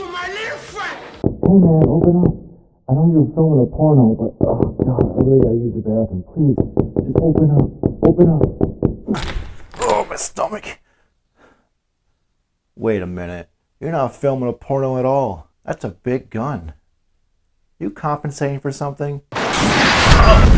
my little friend. Hey man, open up. I know you're filming a porno, but oh god, I really gotta use the bathroom. Please, just open up. Open up. Oh, my stomach. Wait a minute. You're not filming a porno at all. That's a big gun. You compensating for something? Oh.